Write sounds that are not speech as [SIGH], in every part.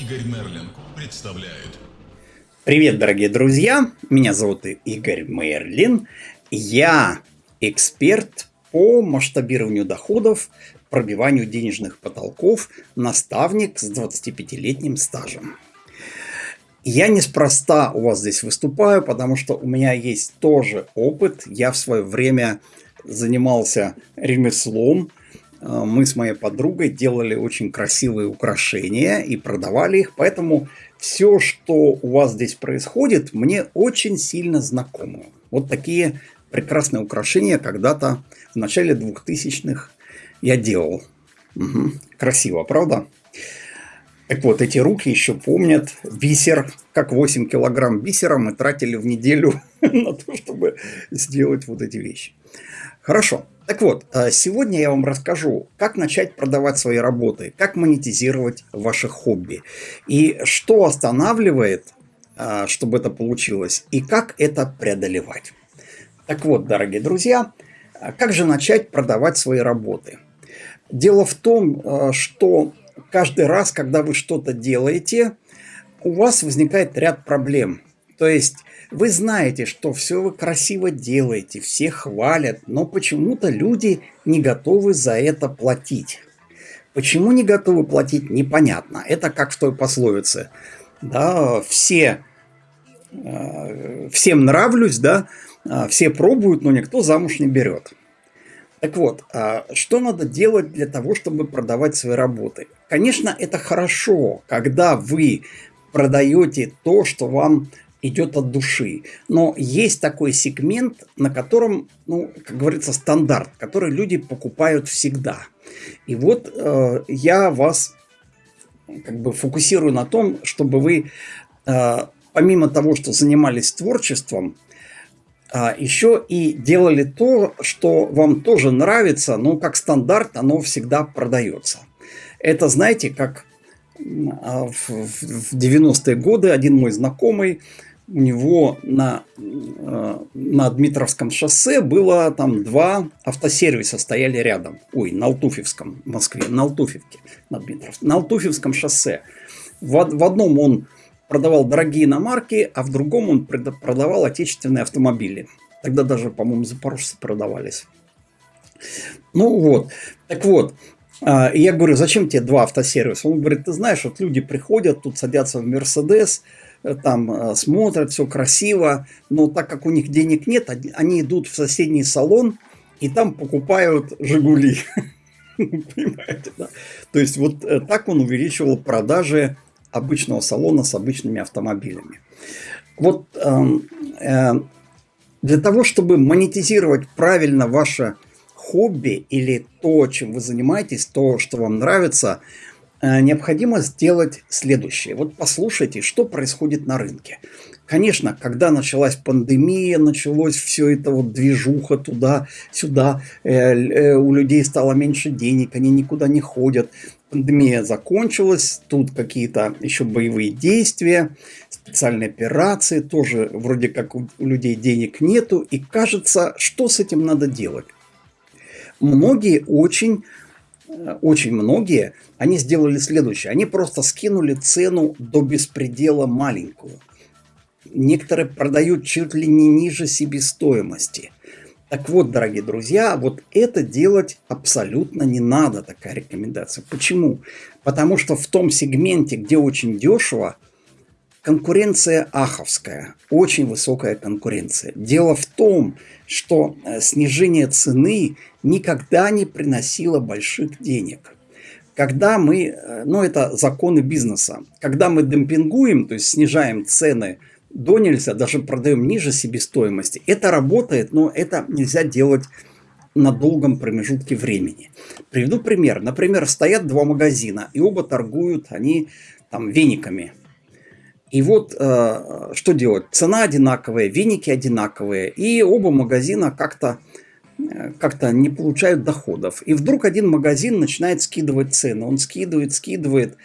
Игорь Мерлин представляют. Привет, дорогие друзья! Меня зовут Игорь Мерлин. Я эксперт по масштабированию доходов, пробиванию денежных потолков, наставник с 25-летним стажем. Я неспроста у вас здесь выступаю, потому что у меня есть тоже опыт. Я в свое время занимался ремеслом, мы с моей подругой делали очень красивые украшения и продавали их, поэтому все, что у вас здесь происходит, мне очень сильно знакомо. Вот такие прекрасные украшения когда-то в начале 2000-х я делал. Угу. Красиво, правда? Так вот, эти руки еще помнят бисер, как 8 килограмм бисера мы тратили в неделю [LAUGHS] на то, чтобы сделать вот эти вещи. Хорошо. Так вот, э, сегодня я вам расскажу, как начать продавать свои работы, как монетизировать ваши хобби, и что останавливает, э, чтобы это получилось, и как это преодолевать. Так вот, дорогие друзья, э, как же начать продавать свои работы? Дело в том, что каждый раз, когда вы что-то делаете, у вас возникает ряд проблем. То есть вы знаете, что все вы красиво делаете, все хвалят, но почему-то люди не готовы за это платить. Почему не готовы платить, непонятно. Это как в той пословице. Да, все, э, всем нравлюсь, да, а все пробуют, но никто замуж не берет. Так вот, а что надо делать для того, чтобы продавать свои работы? Конечно, это хорошо, когда вы продаете то, что вам идет от души. Но есть такой сегмент, на котором, ну, как говорится, стандарт, который люди покупают всегда. И вот э, я вас как бы фокусирую на том, чтобы вы, э, помимо того, что занимались творчеством, э, еще и делали то, что вам тоже нравится, но как стандарт оно всегда продается. Это, знаете, как а, в 90-е годы один мой знакомый у него на, э, на Дмитровском шоссе было там два автосервиса стояли рядом. Ой, на Алтуфьевском в Москве, на Алтуфьевке, на, Дмитров, на Алтуфьевском шоссе. В, в одном он продавал дорогие иномарки, а в другом он продавал отечественные автомобили. Тогда даже, по-моему, запорожцы продавались. Ну вот, так вот, а, я говорю, зачем тебе два автосервиса? Он говорит, ты знаешь, вот люди приходят, тут садятся в Мерседес, там э, смотрят, все красиво, но так как у них денег нет, они идут в соседний салон и там покупают «Жигули». [LAUGHS] Понимаете, да? То есть вот э, так он увеличивал продажи обычного салона с обычными автомобилями. Вот эм, э, для того, чтобы монетизировать правильно ваше хобби или то, чем вы занимаетесь, то, что вам нравится – необходимо сделать следующее. Вот послушайте, что происходит на рынке. Конечно, когда началась пандемия, началось все это вот движуха туда-сюда, э, э, у людей стало меньше денег, они никуда не ходят. Пандемия закончилась, тут какие-то еще боевые действия, специальные операции, тоже вроде как у людей денег нету, и кажется, что с этим надо делать. Многие очень очень многие, они сделали следующее. Они просто скинули цену до беспредела маленькую. Некоторые продают чуть ли не ниже себестоимости. Так вот, дорогие друзья, вот это делать абсолютно не надо, такая рекомендация. Почему? Потому что в том сегменте, где очень дешево, конкуренция аховская, очень высокая конкуренция. Дело в том, что э, снижение цены никогда не приносило больших денег. Когда мы, э, ну это законы бизнеса, когда мы демпингуем, то есть снижаем цены до нельзя, даже продаем ниже себестоимости, это работает, но это нельзя делать на долгом промежутке времени. Приведу пример. Например, стоят два магазина, и оба торгуют они там вениками. И вот э, что делать? Цена одинаковая, веники одинаковые, и оба магазина как-то э, как-то не получают доходов. И вдруг один магазин начинает скидывать цены. Он скидывает, скидывает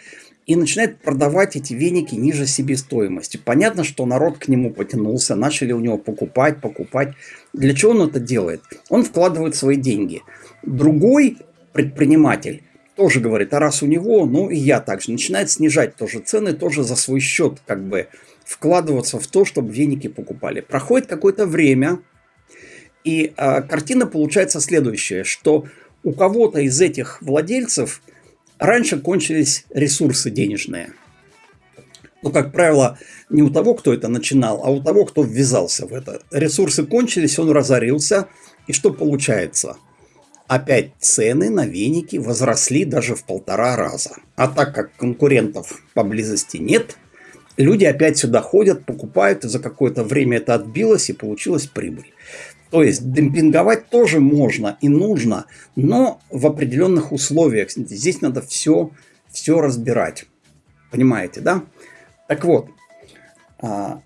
и начинает продавать эти веники ниже себестоимости. Понятно, что народ к нему потянулся, начали у него покупать, покупать. Для чего он это делает? Он вкладывает свои деньги. Другой предприниматель тоже говорит, а раз у него, ну и я также. Начинает снижать тоже цены, тоже за свой счет как бы вкладываться в то, чтобы веники покупали. Проходит какое-то время, и э, картина получается следующая, что у кого-то из этих владельцев раньше кончились ресурсы денежные. Ну, как правило, не у того, кто это начинал, а у того, кто ввязался в это. Ресурсы кончились, он разорился. И что получается? Опять цены на веники возросли даже в полтора раза. А так как конкурентов поблизости нет, люди опять сюда ходят, покупают, и за какое-то время это отбилось, и получилась прибыль. То есть демпинговать тоже можно и нужно, но в определенных условиях. Здесь надо все, все разбирать. Понимаете, да? Так вот, а,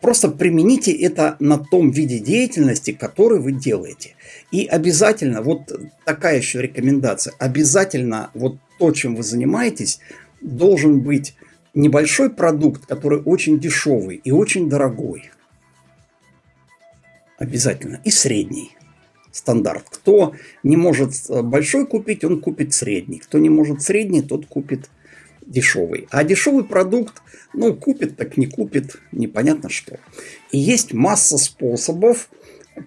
просто примените это на том виде деятельности, который вы делаете. И обязательно, вот такая еще рекомендация, обязательно вот то, чем вы занимаетесь, должен быть небольшой продукт, который очень дешевый и очень дорогой. Обязательно. И средний стандарт. Кто не может большой купить, он купит средний. Кто не может средний, тот купит дешевый. А дешевый продукт, ну, купит, так не купит, непонятно что. И есть масса способов,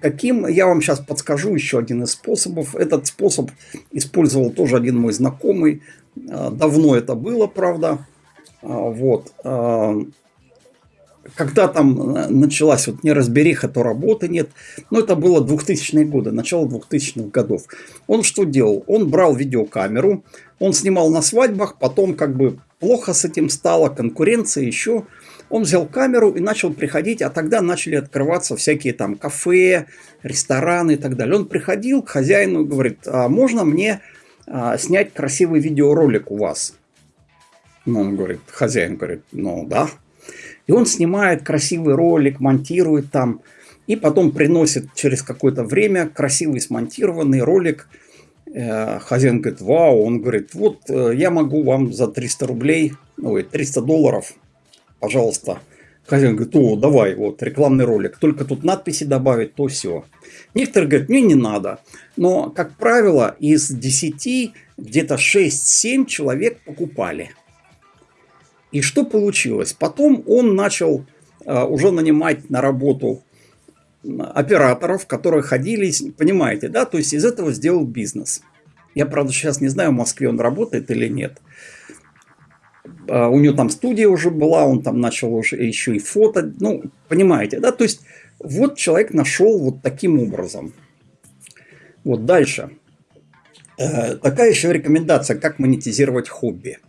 каким, я вам сейчас подскажу еще один из способов. Этот способ использовал тоже один мой знакомый. А, давно это было, правда. А, вот. Когда там э, началась вот неразбериха, то работы нет. Но это было 2000-е годы, начало 2000-х годов. Он что делал? Он брал видеокамеру, он снимал на свадьбах, потом как бы плохо с этим стало, конкуренция еще. Он взял камеру и начал приходить, а тогда начали открываться всякие там кафе, рестораны и так далее. Он приходил к хозяину и говорит, а можно мне а, снять красивый видеоролик у вас? Ну, он говорит, хозяин говорит, ну да, и он снимает красивый ролик, монтирует там, и потом приносит через какое-то время красивый смонтированный ролик. Э, хозяин говорит, вау, он говорит, вот э, я могу вам за 300 рублей, ой, 300 долларов, пожалуйста. Хозяин говорит, о, давай, вот, рекламный ролик, только тут надписи добавить, то все. Некоторые говорят, мне не надо. Но, как правило, из 10 где-то 6-7 человек покупали – и что получилось? Потом он начал а, уже нанимать на работу операторов, которые ходили, понимаете, да, то есть из этого сделал бизнес. Я, правда, сейчас не знаю, в Москве он работает или нет. А, у него там студия уже была, он там начал уже еще и фото, ну, понимаете, да, то есть вот человек нашел вот таким образом. Вот дальше. Э, такая еще рекомендация, как монетизировать хобби.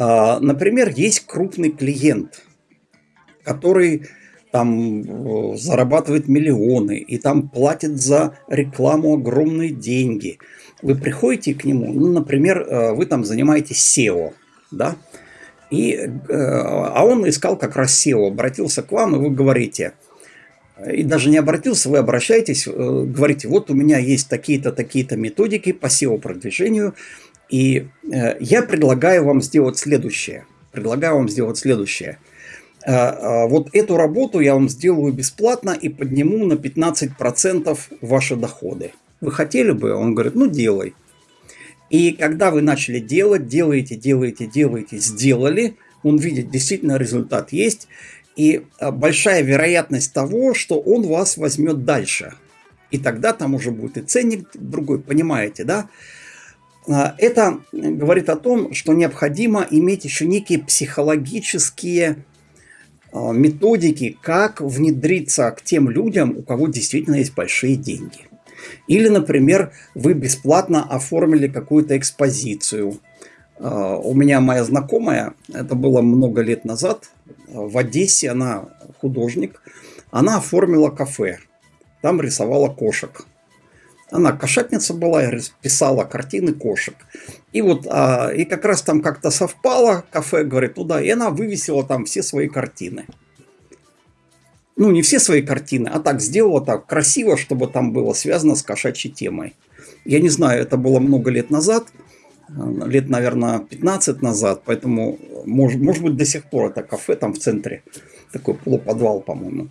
А, например, есть крупный клиент, который там э, зарабатывает миллионы и там платит за рекламу огромные деньги. Вы приходите к нему, ну, например, э, вы там занимаетесь SEO, да, и, э, а он искал как раз SEO, обратился к вам, и вы говорите, и даже не обратился, вы обращаетесь, говорите, вот у меня есть такие-то, такие-то методики по SEO-продвижению, и э, я предлагаю вам сделать следующее. Предлагаю вам сделать следующее. Э, э, вот эту работу я вам сделаю бесплатно и подниму на 15% ваши доходы. Вы хотели бы? Он говорит, ну делай. И когда вы начали делать, делаете, делаете, делаете, сделали, он видит, действительно результат есть. И большая вероятность того, что он вас возьмет дальше. И тогда там уже будет и ценник другой, понимаете, да? А, это говорит о том, что необходимо иметь еще некие психологические а, методики, как внедриться к тем людям, у кого действительно есть большие деньги. Или, например, вы бесплатно оформили какую-то экспозицию. А, у меня моя знакомая, это было много лет назад, в Одессе, она художник, она оформила кафе. Там рисовала кошек. Она кошатница была писала картины кошек. И вот, а, и как раз там как-то совпало, кафе, говорит, туда, и она вывесила там все свои картины. Ну, не все свои картины, а так сделала так красиво, чтобы там было связано с кошачьей темой. Я не знаю, это было много лет назад, лет, наверное, 15 назад, поэтому, может, может быть, до сих пор это кафе там в центре, такой полуподвал, по-моему.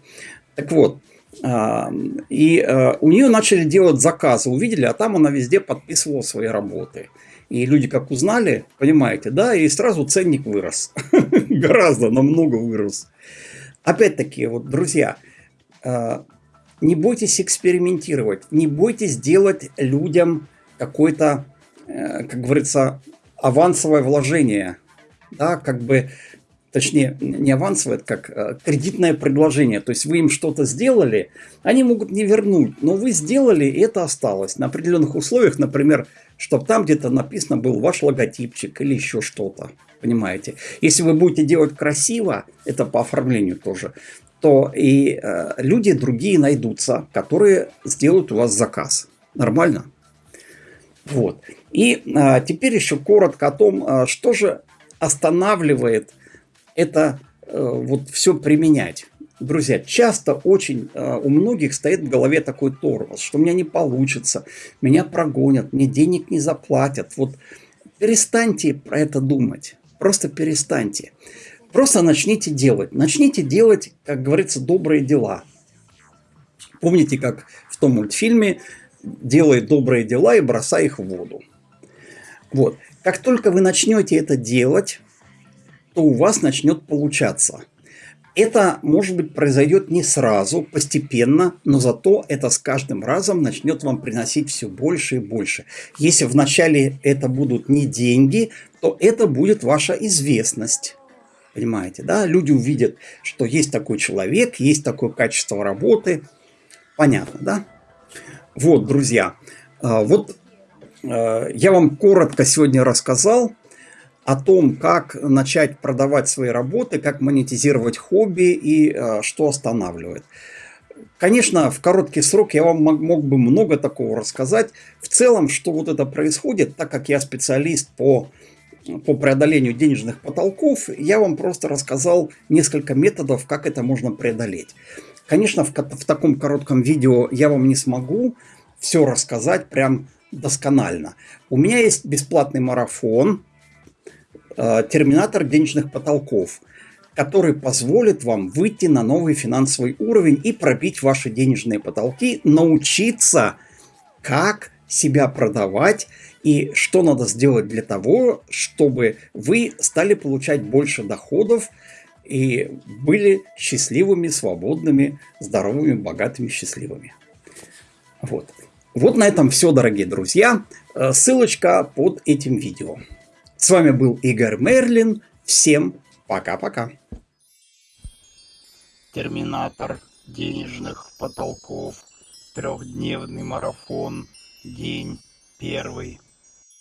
Так вот, и э, у нее начали делать заказы, увидели, а там она везде подписывала свои работы. И люди как узнали, понимаете, да, и сразу ценник вырос. [LAUGHS] Гораздо, намного вырос. Опять-таки, вот, друзья, э, не бойтесь экспериментировать, не бойтесь делать людям какое-то, э, как говорится, авансовое вложение. Да, как бы точнее, не авансовое, это как э, кредитное предложение. То есть вы им что-то сделали, они могут не вернуть, но вы сделали, и это осталось. На определенных условиях, например, чтобы там где-то написано был ваш логотипчик или еще что-то. Понимаете? Если вы будете делать красиво, это по оформлению тоже, то и э, люди другие найдутся, которые сделают у вас заказ. Нормально? Вот. И э, теперь еще коротко о том, э, что же останавливает это э, вот все применять. Друзья, часто очень э, у многих стоит в голове такой тормоз, что у меня не получится, меня прогонят, мне денег не заплатят. Вот перестаньте про это думать, просто перестаньте. Просто начните делать. Начните делать, как говорится, добрые дела. Помните, как в том мультфильме «Делай добрые дела и бросай их в воду». Вот. Как только вы начнете это делать, то у вас начнет получаться. Это, может быть, произойдет не сразу, постепенно, но зато это с каждым разом начнет вам приносить все больше и больше. Если вначале это будут не деньги, то это будет ваша известность. Понимаете, да? Люди увидят, что есть такой человек, есть такое качество работы. Понятно, да? Вот, друзья, а, вот а, я вам коротко сегодня рассказал о том, как начать продавать свои работы, как монетизировать хобби и э, что останавливает. Конечно, в короткий срок я вам мог, бы много такого рассказать. В целом, что вот это происходит, так как я специалист по, по преодолению денежных потолков, я вам просто рассказал несколько методов, как это можно преодолеть. Конечно, в, в таком коротком видео я вам не смогу все рассказать прям досконально. У меня есть бесплатный марафон, терминатор денежных потолков, который позволит вам выйти на новый финансовый уровень и пробить ваши денежные потолки, научиться, как себя продавать и что надо сделать для того, чтобы вы стали получать больше доходов и были счастливыми, свободными, здоровыми, богатыми, счастливыми. Вот. Вот на этом все, дорогие друзья. Э, ссылочка под этим видео. С вами был Игорь Мерлин. Всем пока-пока. Терминатор денежных потолков. Трехдневный марафон. День первый.